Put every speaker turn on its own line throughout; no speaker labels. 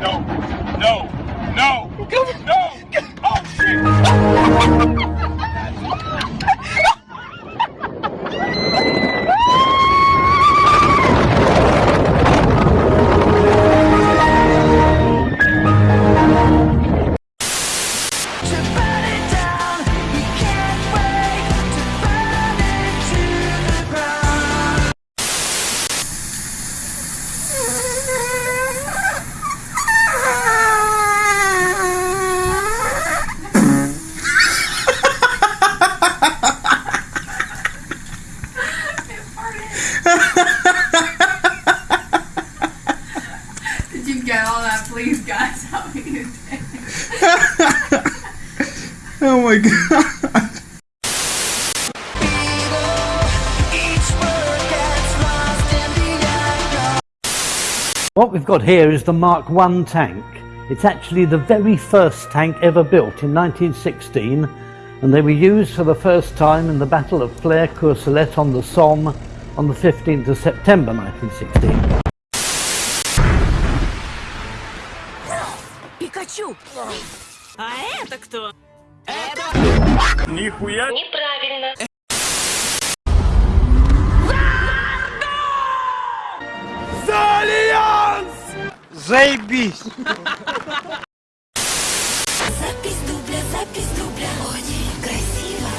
No, no, no, no!
my god.
Each word gets lost in the echo.
What we've got here is the Mark I tank. It's actually the very first tank ever built in 1916 and they were used for the first time in the Battle of Flers-Courcelette on the Somme on the 15th of September 1916.
Пикачу! А это кто?
Нихуя!
Неправильно.
Заебись.
Запись дубля, запись дубля. Очень красиво.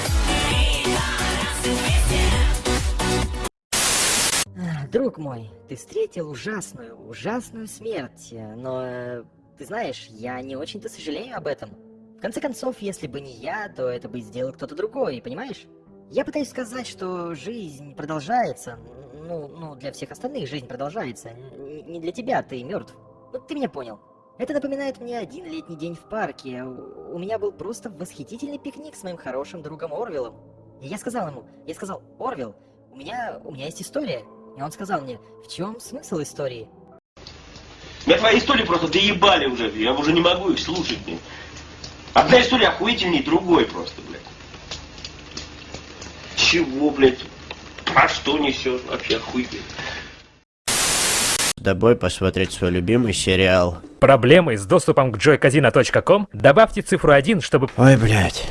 Друг мой, ты встретил ужасную, ужасную смерть, но э, ты знаешь, я не очень-то сожалею об этом. В конце концов, если бы не я, то это бы сделал кто-то другой, понимаешь? Я пытаюсь сказать, что жизнь продолжается, ну, ну, для всех остальных жизнь продолжается, Н- не для тебя, ты мертв. Ну, ты меня понял. Это напоминает мне один летний день в парке. У меня был просто восхитительный пикник с моим хорошим другом Орвиллом. И я сказал ему, я сказал, Орвилл, у меня, у меня есть история. И он сказал мне, в чем смысл истории?
Меня твои истории просто доебали уже, я уже не могу их слушать. Одна история охуительнее другой просто, блядь. Чего, блядь? Про что несет вообще охуительно?
С тобой посмотреть свой любимый сериал.
Проблемы с доступом к joycasino.com? Добавьте цифру 1, чтобы...
Ой, блядь.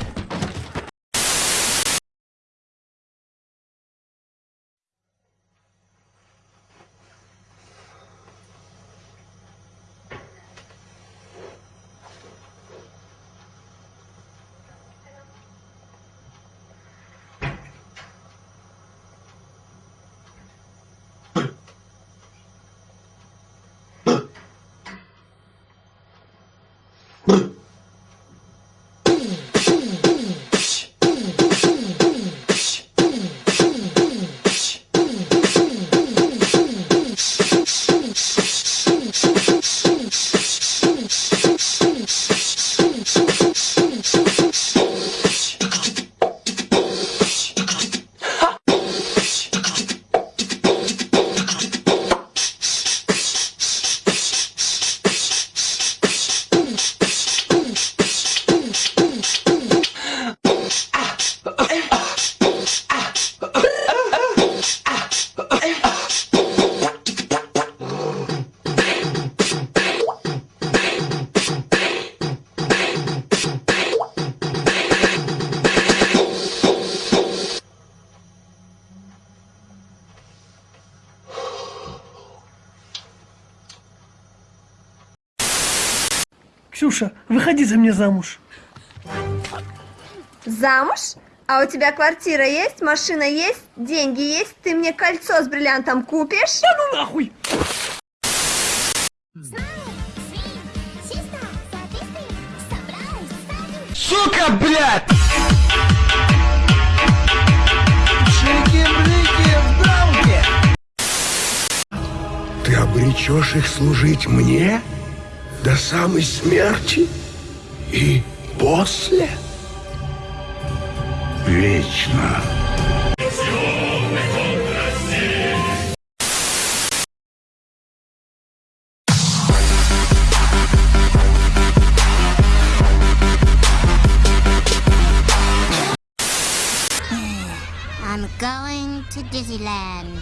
Ксюша, выходи за меня замуж.
Замуж? А у тебя квартира есть, машина есть, деньги есть? Ты мне кольцо с бриллиантом купишь?
Да ну нахуй!
Сука, блядь!
Ты обречешь их служить мне до самой смерти и после? Вечно.
I'm going to Disneyland.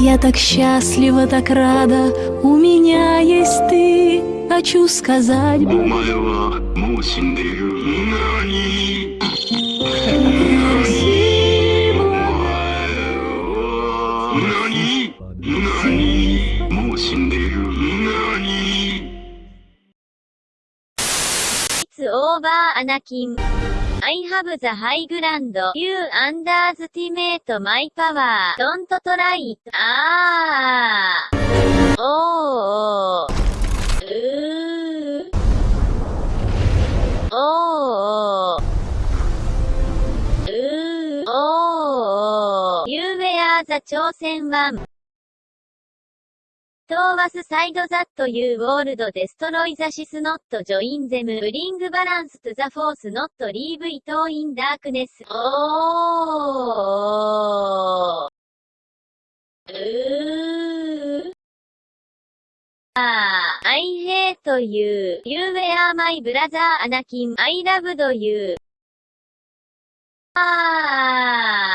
Я так счастлива, так рада, у меня есть ты. Хочу сказать,
バーア
ナキン。I have the high ground. You underestimate my power. Don't try it. あー。おー。うー。おー。うー。おー。You wear the 挑戦 one. Was side that you world destroy the sys not join them bring balance to the force not leave it in darkness. Oh. Ooh. Ah, I hate you. You were my brother Anakin. I loved you. Ah. Oh.